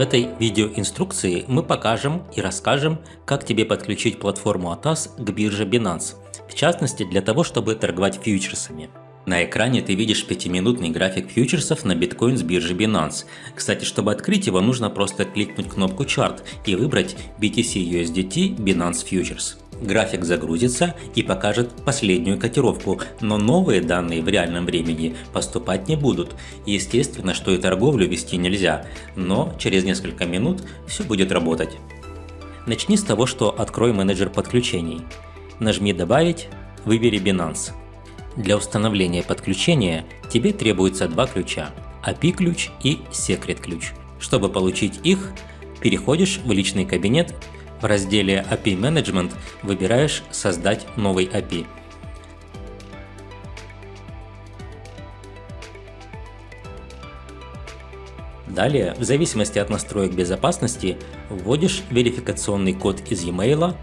В этой видеоинструкции мы покажем и расскажем, как тебе подключить платформу ATAS к бирже Binance, в частности для того, чтобы торговать фьючерсами. На экране ты видишь пятиминутный график фьючерсов на биткоин с биржи Binance. Кстати, чтобы открыть его, нужно просто кликнуть кнопку Chart и выбрать BTC USDT Binance Futures. График загрузится и покажет последнюю котировку, но новые данные в реальном времени поступать не будут. Естественно, что и торговлю вести нельзя, но через несколько минут все будет работать. Начни с того, что открой менеджер подключений. Нажми «Добавить», выбери Binance. Для установления подключения тебе требуется два ключа – API-ключ и секрет-ключ. Чтобы получить их, переходишь в личный кабинет в разделе API Management выбираешь «Создать новый API». Далее, в зависимости от настроек безопасности, вводишь верификационный код из e-mail,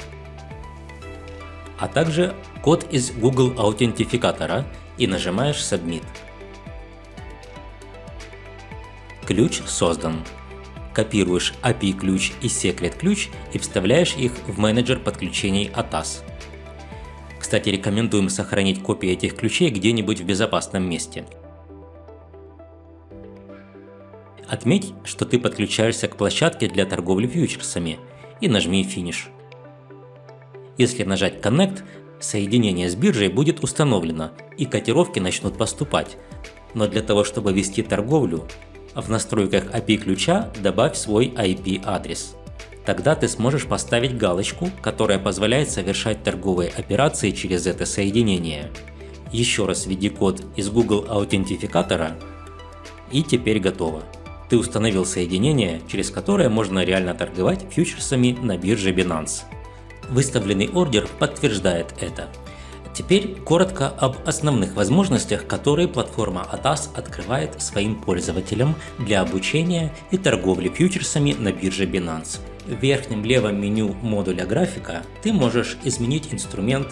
а также код из Google аутентификатора и нажимаешь Submit. Ключ создан копируешь API-ключ и секрет-ключ и вставляешь их в менеджер подключений ATAS. Кстати, рекомендуем сохранить копии этих ключей где-нибудь в безопасном месте. Отметь, что ты подключаешься к площадке для торговли фьючерсами и нажми «Финиш». Если нажать Connect, соединение с биржей будет установлено и котировки начнут поступать. Но для того, чтобы вести торговлю, в настройках API ключа добавь свой IP-адрес. Тогда ты сможешь поставить галочку, которая позволяет совершать торговые операции через это соединение. Еще раз введи код из Google аутентификатора и теперь готово. Ты установил соединение, через которое можно реально торговать фьючерсами на бирже Binance. Выставленный ордер подтверждает это. Теперь коротко об основных возможностях, которые платформа ATAS открывает своим пользователям для обучения и торговли фьючерсами на бирже Binance. В верхнем левом меню модуля графика ты можешь изменить инструмент,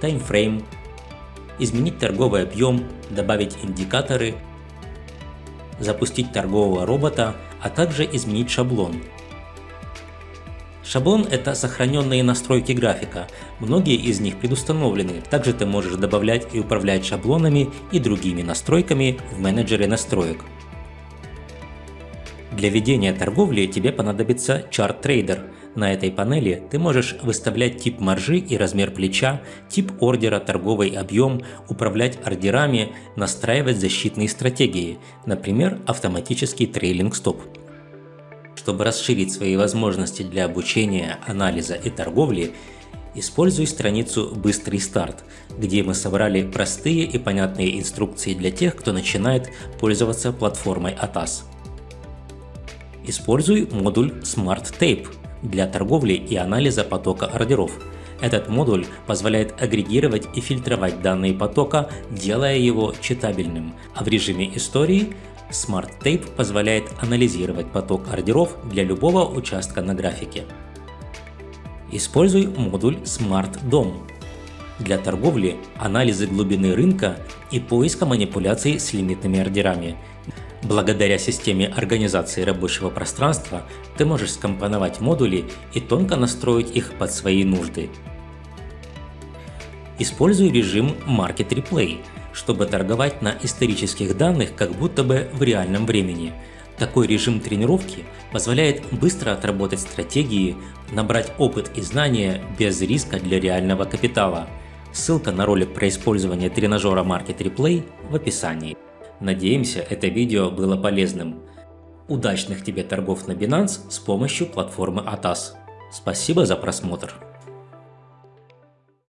таймфрейм, изменить торговый объем, добавить индикаторы, запустить торгового робота, а также изменить шаблон, Шаблон – это сохраненные настройки графика, многие из них предустановлены, также ты можешь добавлять и управлять шаблонами и другими настройками в менеджере настроек. Для ведения торговли тебе понадобится Chart Trader. На этой панели ты можешь выставлять тип маржи и размер плеча, тип ордера, торговый объем, управлять ордерами, настраивать защитные стратегии, например, автоматический трейлинг стоп. Чтобы расширить свои возможности для обучения, анализа и торговли, используй страницу «Быстрый старт», где мы собрали простые и понятные инструкции для тех, кто начинает пользоваться платформой ATAS. Используй модуль Smart Tape для торговли и анализа потока ордеров. Этот модуль позволяет агрегировать и фильтровать данные потока, делая его читабельным, а в режиме истории – Smart Tape позволяет анализировать поток ордеров для любого участка на графике. Используй модуль Smart DOM для торговли, анализа глубины рынка и поиска манипуляций с лимитными ордерами. Благодаря системе организации рабочего пространства ты можешь скомпоновать модули и тонко настроить их под свои нужды. Используй режим Market Replay – чтобы торговать на исторических данных как будто бы в реальном времени. Такой режим тренировки позволяет быстро отработать стратегии, набрать опыт и знания без риска для реального капитала. Ссылка на ролик про использование тренажера Market Replay в описании. Надеемся, это видео было полезным. Удачных тебе торгов на Binance с помощью платформы ATAS. Спасибо за просмотр.